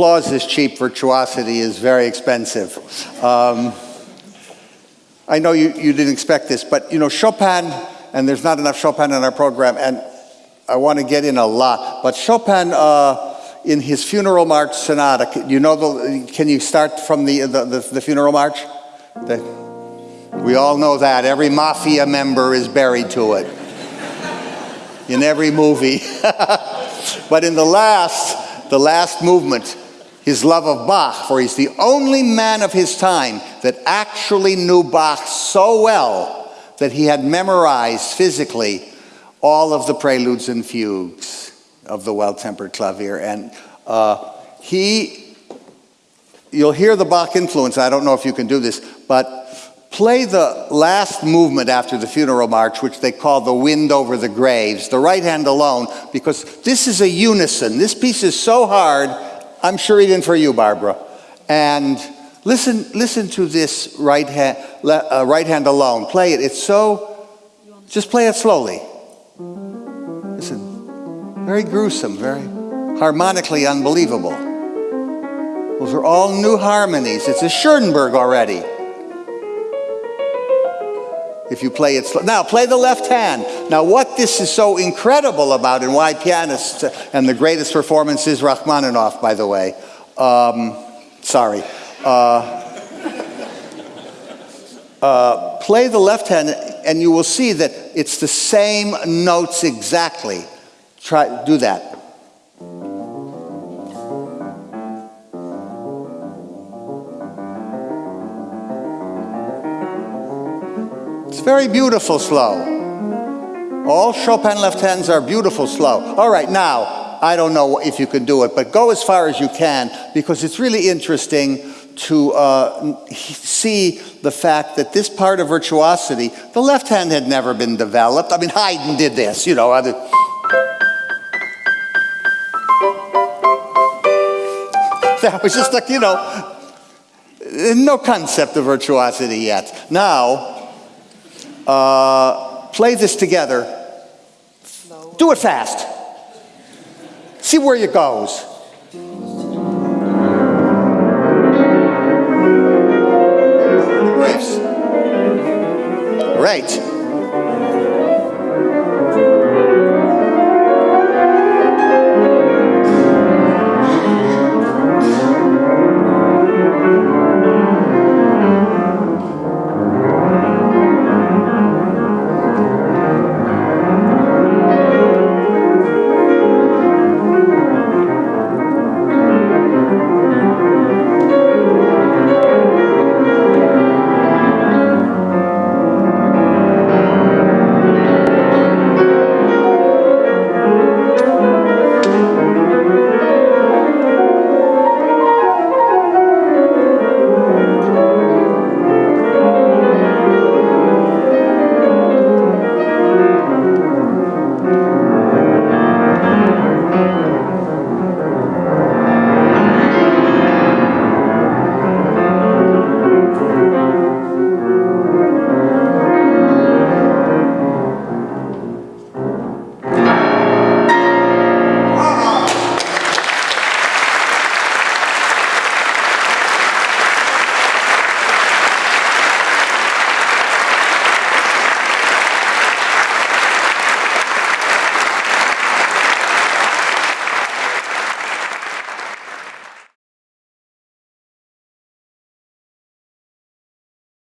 applause is cheap, virtuosity is very expensive. Um, I know you, you didn't expect this, but you know, Chopin, and there's not enough Chopin in our program, and I want to get in a lot, but Chopin, uh, in his funeral march sonata, you know, the, can you start from the, the, the, the funeral march? The, we all know that. Every mafia member is buried to it. in every movie. but in the last, the last movement, his love of Bach, for he's the only man of his time that actually knew Bach so well that he had memorized physically all of the preludes and fugues of the well-tempered clavier. And uh, he, you'll hear the Bach influence, I don't know if you can do this, but play the last movement after the funeral march, which they call the wind over the graves, the right hand alone, because this is a unison. This piece is so hard, I'm sure even for you, Barbara. And listen, listen to this right hand, uh, right hand alone. Play it. It's so, just play it slowly. Listen, very gruesome, very harmonically unbelievable. Those are all new harmonies. It's a Schoenberg already. If you play it slow. Now, play the left hand. Now, what this is so incredible about and why pianists, and the greatest performance is Rachmaninoff, by the way. Um, sorry. Uh, uh, play the left hand and you will see that it's the same notes exactly. Try, do that. Very beautiful slow. All Chopin left hands are beautiful slow. All right, now, I don't know if you can do it, but go as far as you can because it's really interesting to uh, see the fact that this part of virtuosity, the left hand had never been developed. I mean, Haydn did this, you know. Other that was just like, you know, no concept of virtuosity yet. Now, uh, play this together. Do it fast. See where it goes. Great.